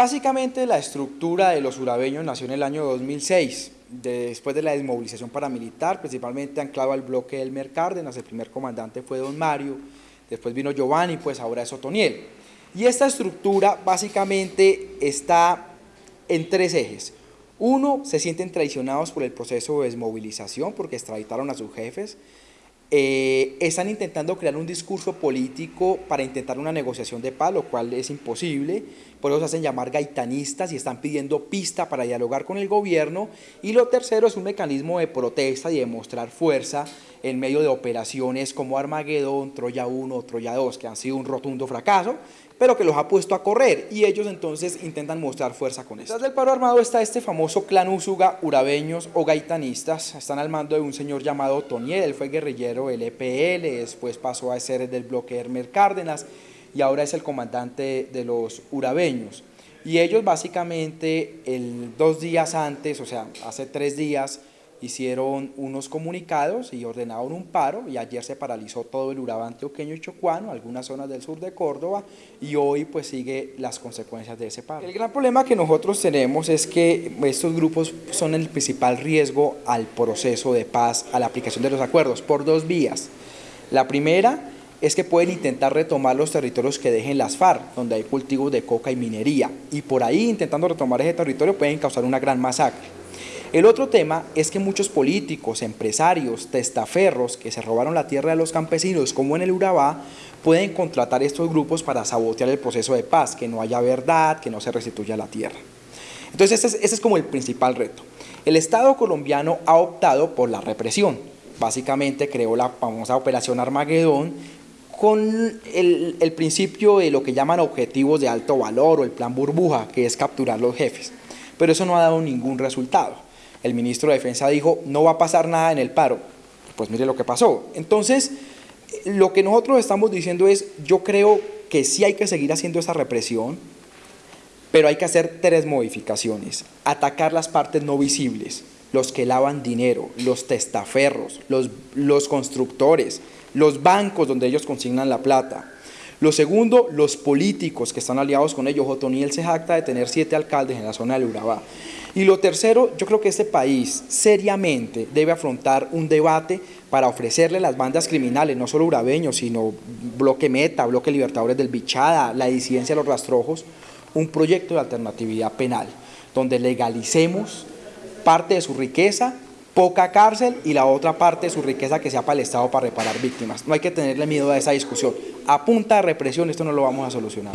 Básicamente la estructura de los urabeños nació en el año 2006, después de la desmovilización paramilitar, principalmente anclado al bloque del Mer Cárdenas, el primer comandante fue don Mario, después vino Giovanni, pues ahora es Otoniel. Y esta estructura básicamente está en tres ejes. Uno, se sienten traicionados por el proceso de desmovilización porque extraditaron a sus jefes. Eh, están intentando crear un discurso político para intentar una negociación de paz, lo cual es imposible, por eso se hacen llamar gaitanistas y están pidiendo pista para dialogar con el gobierno. Y lo tercero es un mecanismo de protesta y de mostrar fuerza en medio de operaciones como Armagedón, Troya 1, Troya 2, que han sido un rotundo fracaso, pero que los ha puesto a correr y ellos entonces intentan mostrar fuerza con eso. Detrás del paro armado está este famoso clan Úsuga, urabeños o gaitanistas, están al mando de un señor llamado Toniel, él fue guerrillero del EPL, después pasó a ser del bloque Hermer Cárdenas y ahora es el comandante de los urabeños. Y ellos básicamente el, dos días antes, o sea, hace tres días, hicieron unos comunicados y ordenaron un paro y ayer se paralizó todo el Urabá antioqueño y chocuano, algunas zonas del sur de Córdoba y hoy pues sigue las consecuencias de ese paro. El gran problema que nosotros tenemos es que estos grupos son el principal riesgo al proceso de paz, a la aplicación de los acuerdos por dos vías. La primera es que pueden intentar retomar los territorios que dejen las FARC, donde hay cultivos de coca y minería, y por ahí intentando retomar ese territorio pueden causar una gran masacre. El otro tema es que muchos políticos, empresarios, testaferros que se robaron la tierra de los campesinos, como en el Urabá, pueden contratar estos grupos para sabotear el proceso de paz, que no haya verdad, que no se restituya la tierra. Entonces ese es, como el principal reto. El Estado colombiano ha optado por la represión. Básicamente creó la famosa Operación Armagedón con el, el principio de lo que llaman objetivos de alto valor o el plan burbuja, que es capturar los jefes. Pero eso no ha dado ningún resultado el ministro de Defensa dijo, no va a pasar nada en el paro. Pues mire lo que pasó. Entonces, lo que nosotros estamos diciendo es, yo creo que sí hay que seguir haciendo esa represión, pero hay que hacer tres modificaciones. Atacar las partes no visibles, los que lavan dinero, los testaferros, los, los constructores, los bancos donde ellos consignan la plata. Lo segundo, los políticos que están aliados con ellos. Otoniel se jacta de tener siete alcaldes en la zona del Urabá. Y lo tercero, yo creo que este país seriamente debe afrontar un debate para ofrecerle a las bandas criminales, no solo urabeños, sino Bloque Meta, Bloque Libertadores del Bichada, la disidencia de los rastrojos, un proyecto de alternatividad penal, donde legalicemos parte de su riqueza, poca cárcel y la otra parte de su riqueza que sea para el Estado para reparar víctimas. No hay que tenerle miedo a esa discusión. A punta de represión esto no lo vamos a solucionar.